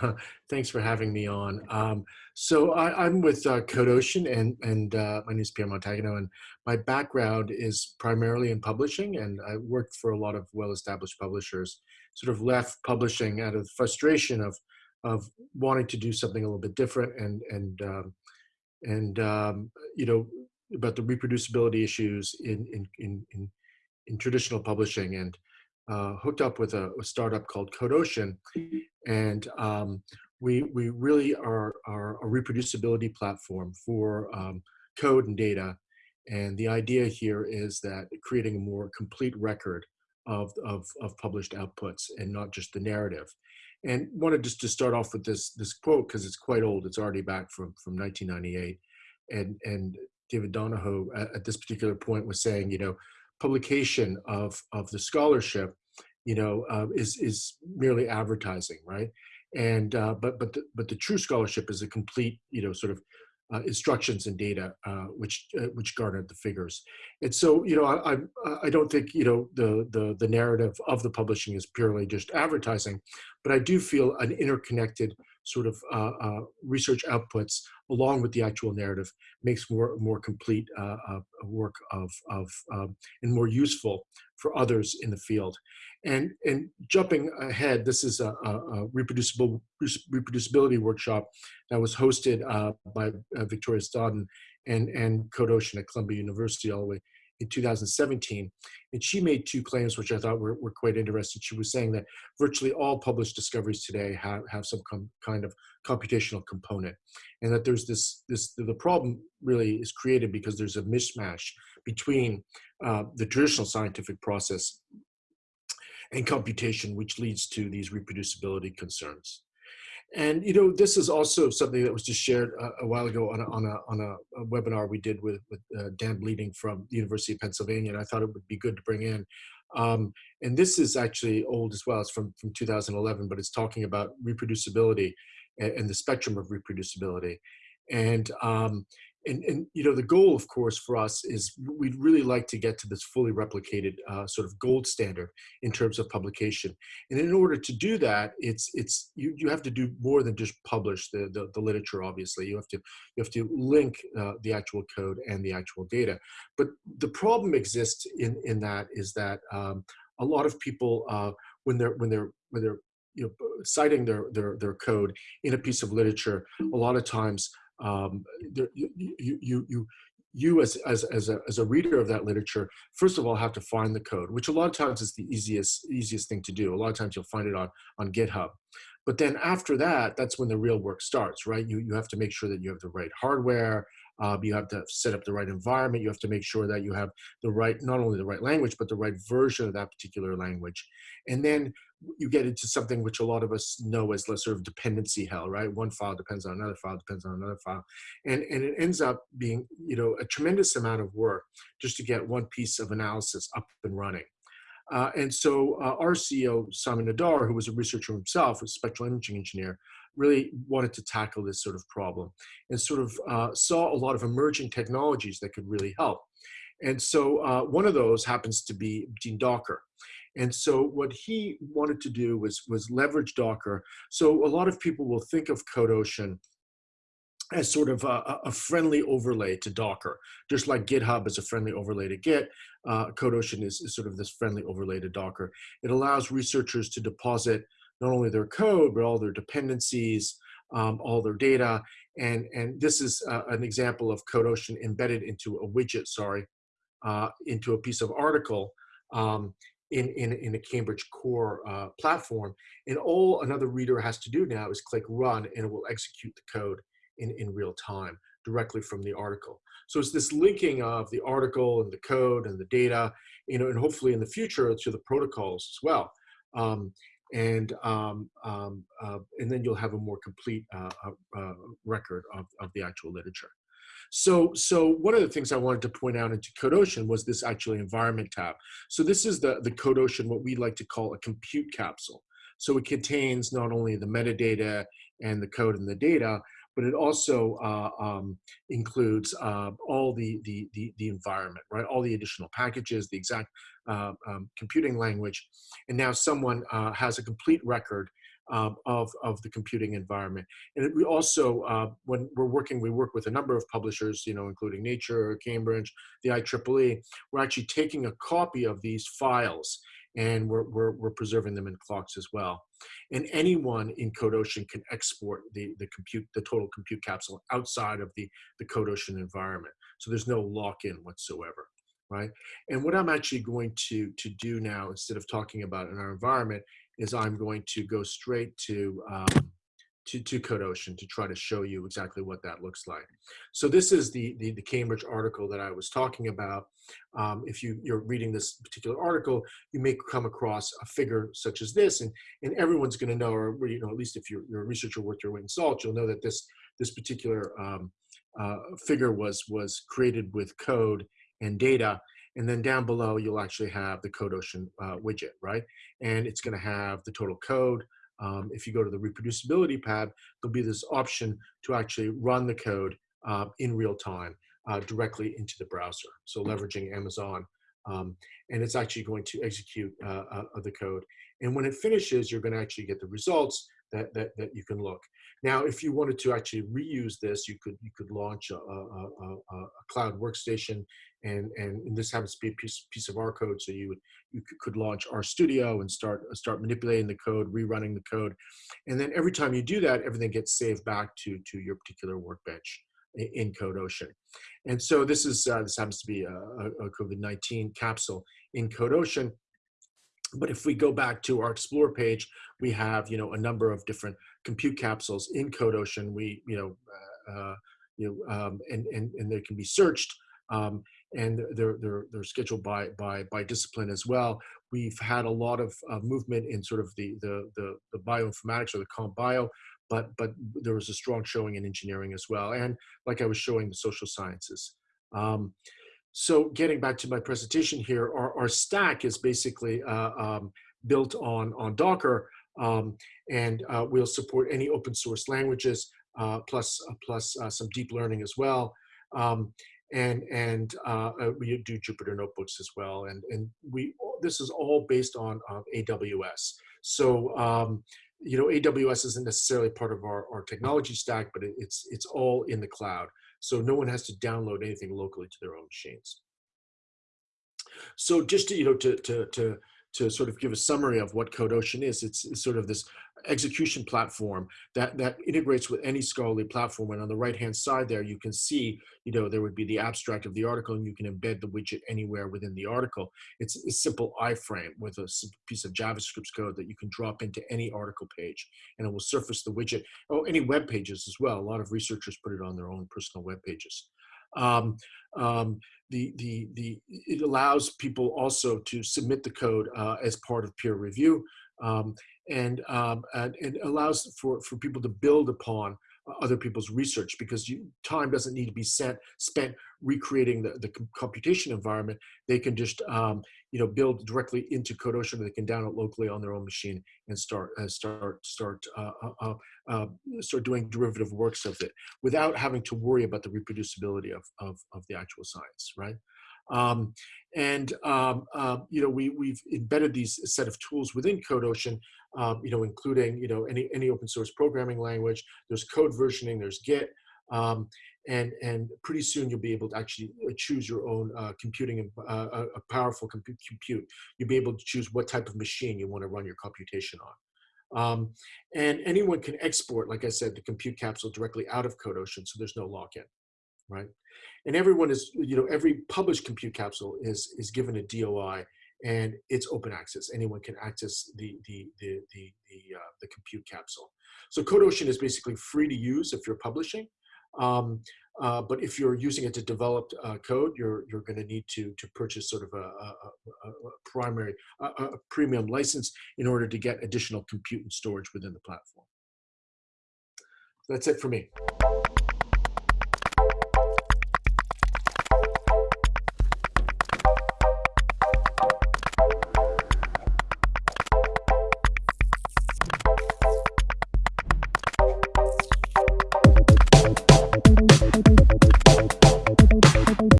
Thanks. For having me on. Um, so I, I'm with uh, CodeOcean, and and uh, my name is Pierre Montagno, and my background is primarily in publishing, and I worked for a lot of well-established publishers. Sort of left publishing out of the frustration of of wanting to do something a little bit different, and and um, and um, you know about the reproducibility issues in in in in, in traditional publishing, and uh, hooked up with a, a, startup called CodeOcean, and um, we we really are, are a reproducibility platform for um, code and data. And the idea here is that creating a more complete record of, of, of published outputs and not just the narrative. And wanted just to start off with this this quote because it's quite old. It's already back from from 1998, and and David Donoho at, at this particular point was saying, you know, publication of of the scholarship, you know, uh, is is merely advertising, right? And uh, but but the, but the true scholarship is a complete, you know, sort of uh, instructions and data uh, which uh, which garnered the figures. And so, you know, I, I, I don't think you know the the the narrative of the publishing is purely just advertising, but I do feel an interconnected sort of uh, uh, research outputs along with the actual narrative makes more more complete uh, work of of um, and more useful for others in the field. And, and jumping ahead, this is a, a reproducible reproducibility workshop that was hosted uh, by uh, Victoria Stodden and, and Code Ocean at Columbia University all the way in 2017. And she made two claims, which I thought were, were quite interesting. She was saying that virtually all published discoveries today have, have some kind of computational component. And that there's this, this, the problem really is created because there's a mismatch between uh, the traditional scientific process and computation, which leads to these reproducibility concerns. And you know, this is also something that was just shared a, a while ago on a, on a, on a, webinar we did with, with uh, Dan Bleeding from the University of Pennsylvania, and I thought it would be good to bring in. Um, and this is actually old as well. It's from, from 2011, but it's talking about reproducibility and, and the spectrum of reproducibility. And um, and, and you know the goal of course for us is we'd really like to get to this fully replicated uh, sort of gold standard in terms of publication. And in order to do that it's it's you, you have to do more than just publish the, the, the literature obviously. You have to you have to link uh, the actual code and the actual data. But the problem exists in in that is that um, a lot of people uh, when they're when they're when they're you know citing their their their code in a piece of literature a lot of times um, there, you, you, you, you as, as, as, a, as a reader of that literature, first of all, have to find the code, which a lot of times is the easiest, easiest thing to do. A lot of times you'll find it on, on GitHub. But then after that, that's when the real work starts, right? You, you have to make sure that you have the right hardware, um, you have to set up the right environment. You have to make sure that you have the right, not only the right language, but the right version of that particular language. And then you get into something which a lot of us know as sort of dependency hell, right? One file depends on another file, depends on another file. And, and it ends up being, you know, a tremendous amount of work just to get one piece of analysis up and running. Uh, and so uh, our CEO, Simon Adar, who was a researcher himself, a spectral imaging engineer, really wanted to tackle this sort of problem and sort of uh, saw a lot of emerging technologies that could really help. And so uh, one of those happens to be Gene Docker. And so what he wanted to do was, was leverage Docker. So a lot of people will think of CodeOcean as sort of a, a, friendly overlay to Docker. Just like GitHub is a friendly overlay to Git, uh, CodeOcean is, is sort of this friendly overlay to Docker. It allows researchers to deposit not only their code, but all their dependencies, um, all their data. And, and this is uh, an example of CodeOcean embedded into a widget, sorry, uh, into a piece of article um, in, in, in a Cambridge core uh, platform. And all another reader has to do now is click run and it will execute the code in, in real time directly from the article. So it's this linking of the article and the code and the data, you know, and hopefully in the future to the protocols as well. Um, and um, um, uh, and then you'll have a more complete uh, uh, uh, record of, of the actual literature. So, so one of the things I wanted to point out into CodeOcean was this actually environment tab. So this is the, the CodeOcean, what we like to call a compute capsule. So it contains not only the metadata and the code and the data, but it also uh, um, includes uh, all the, the, the, the, environment, right? All the additional packages, the exact uh, um, computing language. And now someone uh, has a complete record um, of, of the computing environment. And we also, uh, when we're working, we work with a number of publishers, you know, including Nature, Cambridge, the IEEE. We're actually taking a copy of these files and we're, we're, we're preserving them in CLOCKSS as well. And anyone in CodeOcean can export the, the compute, the total compute capsule outside of the, the CodeOcean environment. So there's no lock-in whatsoever, right? And what I'm actually going to, to do now, instead of talking about in our environment, is I'm going to go straight to, um, to, to Code Ocean to try to show you exactly what that looks like. So this is the, the, the Cambridge article that I was talking about. Um, if you, you're reading this particular article, you may come across a figure such as this, and, and everyone's going to know, or you know, at least if you're, you're a researcher worth your weight in salt, you'll know that this, this particular um, uh, figure was, was created with code and data and then down below, you'll actually have the CodeOcean uh, widget, right? And it's gonna have the total code. Um, if you go to the reproducibility tab, there'll be this option to actually run the code uh, in real time uh, directly into the browser. So leveraging Amazon. Um, and it's actually going to execute uh, uh, the code. And when it finishes, you're gonna actually get the results that, that, that you can look. Now, if you wanted to actually reuse this, you could you could launch a, a, a, a cloud workstation, and, and, this happens to be a piece, piece of our code, so you would you could launch RStudio and start start manipulating the code, rerunning the code, and then every time you do that, everything gets saved back to to your particular workbench in CodeOcean. And so this is uh, this happens to be a, a COVID-19 capsule in CodeOcean. But if we go back to our Explore page, we have you know a number of different compute capsules in CodeOcean. We you know uh, uh, you know um, and and and they can be searched. Um, and they're they're they're scheduled by by by discipline as well. We've had a lot of uh, movement in sort of the the the, the bioinformatics or the comp bio, but but there was a strong showing in engineering as well, and like I was showing the social sciences. Um, so getting back to my presentation here, our, our stack is basically uh, um, built on, on Docker, um, and uh, we'll support any open source languages, uh, plus, uh, plus uh, some deep learning as well. Um, and and uh, we do Jupyter notebooks as well. And, and we this is all based on AWS. So um, you know, AWS isn't necessarily part of our, our technology stack, but it, it's, it's all in the cloud. So no one has to download anything locally to their own machines. So just to, you know, to, to, to, to sort of give a summary of what CodeOcean is, it's, it's sort of this execution platform that, that integrates with any scholarly platform. And on the right-hand side there, you can see, you know, there would be the abstract of the article and you can embed the widget anywhere within the article. It's a simple iframe with a piece of JavaScript code that you can drop into any article page and it will surface the widget. Oh, any web pages as well. A lot of researchers put it on their own personal web pages. Um, um, the, the, the, it allows people also to submit the code uh, as part of peer review um, and, um, and, and allows for, for people to build upon other people's research because you, time doesn't need to be sent, spent recreating the, the computation environment. They can just um, you know build directly into CodeOcean. They can download locally on their own machine and start uh, start start uh, uh, uh, uh, start doing derivative works of it without having to worry about the reproducibility of of, of the actual science, right? Um, and um, uh, you know we we've embedded these set of tools within CodeOcean, um, you know, including you know any any open source programming language. There's code versioning. There's Git. Um, and and pretty soon you'll be able to actually uh, choose your own uh, computing uh, uh, a powerful compute compute you'll be able to choose what type of machine you want to run your computation on um, and anyone can export like i said the compute capsule directly out of CodeOcean so there's no lock-in right? And everyone is, you know, every published compute capsule is is given a DOI and it's open access. Anyone can access the the the the the, uh, the compute capsule. So CodeOcean is basically free to use if you're publishing. Um, uh, but if you're using it to develop uh, code, you're you're going to need to to purchase sort of a, a, a, a primary a, premium license in order to get additional compute and storage within the platform. That's it for me.